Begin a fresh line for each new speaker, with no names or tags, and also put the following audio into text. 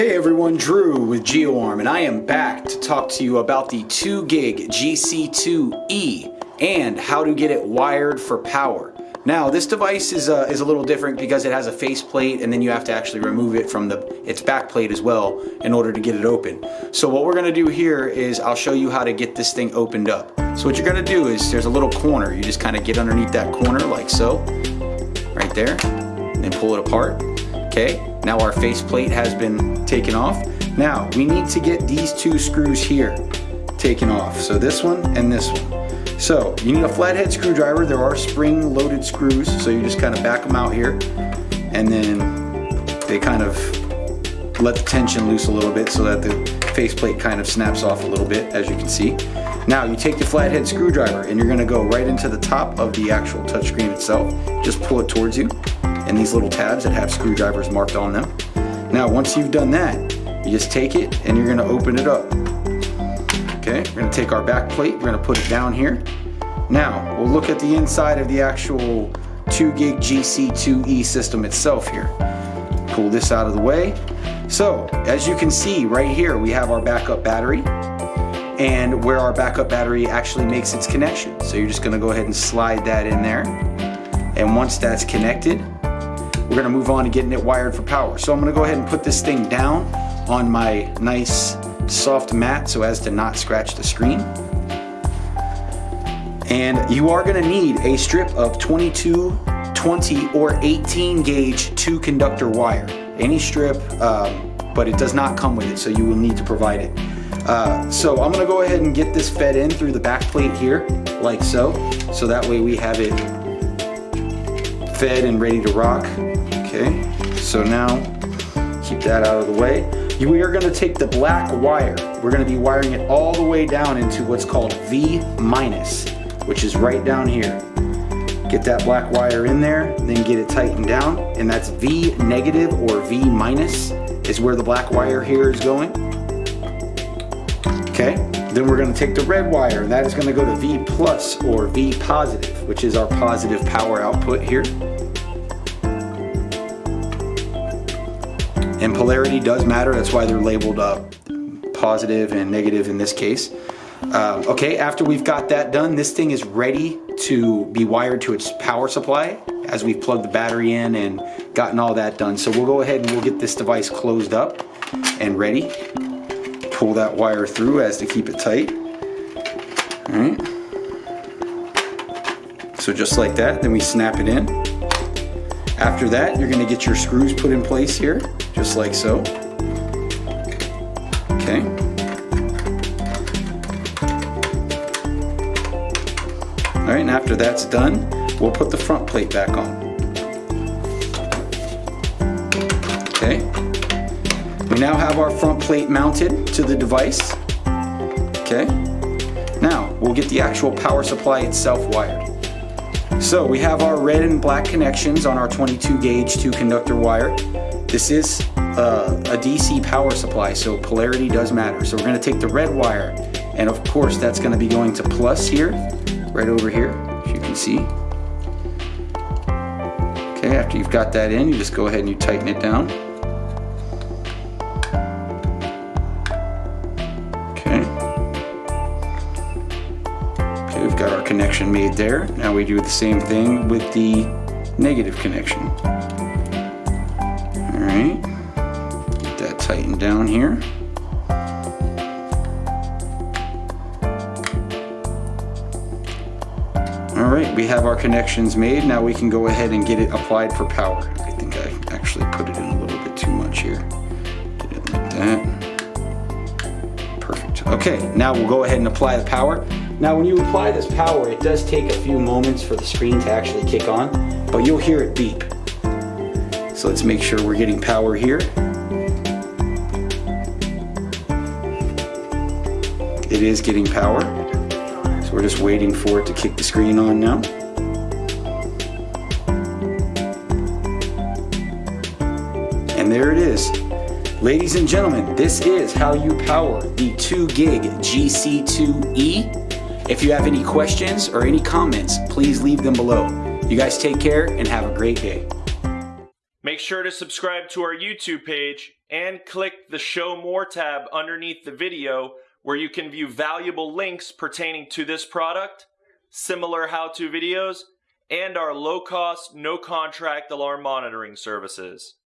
Hey everyone, Drew with GeoArm and I am back to talk to you about the 2 gig GC2E and how to get it wired for power. Now this device is, uh, is a little different because it has a faceplate and then you have to actually remove it from the its back plate as well in order to get it open. So what we're going to do here is I'll show you how to get this thing opened up. So what you're going to do is there's a little corner. You just kind of get underneath that corner like so, right there, and pull it apart. Okay, now our faceplate has been taken off. Now we need to get these two screws here taken off. So this one and this one. So you need a flathead screwdriver. There are spring loaded screws. So you just kind of back them out here and then they kind of let the tension loose a little bit so that the faceplate kind of snaps off a little bit as you can see. Now you take the flathead screwdriver and you're gonna go right into the top of the actual touchscreen itself. Just pull it towards you and these little tabs that have screwdrivers marked on them. Now once you've done that, you just take it and you're gonna open it up. Okay, we're gonna take our back plate, we're gonna put it down here. Now, we'll look at the inside of the actual 2 gig GC2E system itself here. Pull this out of the way. So, as you can see right here, we have our backup battery and where our backup battery actually makes its connection. So you're just gonna go ahead and slide that in there. And once that's connected, we're gonna move on to getting it wired for power. So I'm gonna go ahead and put this thing down on my nice soft mat so as to not scratch the screen. And you are gonna need a strip of 22, 20, or 18 gauge two conductor wire. Any strip, um, but it does not come with it, so you will need to provide it. Uh, so I'm gonna go ahead and get this fed in through the back plate here, like so. So that way we have it fed and ready to rock. Okay, so now keep that out of the way. We are gonna take the black wire. We're gonna be wiring it all the way down into what's called V minus, which is right down here. Get that black wire in there, then get it tightened down, and that's V negative or V minus is where the black wire here is going. Okay, then we're gonna take the red wire, and that is gonna go to V plus or V positive, which is our positive power output here. And polarity does matter, that's why they're labeled up positive and negative in this case. Um, okay, after we've got that done, this thing is ready to be wired to its power supply as we've plugged the battery in and gotten all that done. So we'll go ahead and we'll get this device closed up and ready. Pull that wire through as to keep it tight. All right. So just like that, then we snap it in. After that, you're gonna get your screws put in place here just like so. Okay. All right, and after that's done, we'll put the front plate back on. Okay. We now have our front plate mounted to the device. Okay. Now, we'll get the actual power supply itself wired. So we have our red and black connections on our 22 gauge two conductor wire. This is uh, a DC power supply, so polarity does matter. So we're gonna take the red wire, and of course that's gonna be going to plus here, right over here, as you can see. Okay, after you've got that in, you just go ahead and you tighten it down. Okay. Okay, we've got our connection made there. Now we do the same thing with the negative connection. Right, get that tightened down here. All right, we have our connections made. Now we can go ahead and get it applied for power. I think I actually put it in a little bit too much here. It like that. Perfect. Okay, now we'll go ahead and apply the power. Now when you apply this power, it does take a few moments for the screen to actually kick on, but you'll hear it beep. So let's make sure we're getting power here. It is getting power. So we're just waiting for it to kick the screen on now. And there it is. Ladies and gentlemen, this is how you power the 2 gig GC2E. If you have any questions or any comments, please leave them below. You guys take care and have a great day.
Make sure to subscribe to our YouTube page and click the Show More tab underneath the video where you can view valuable links pertaining to this product, similar how-to videos, and our low-cost, no-contract alarm monitoring services.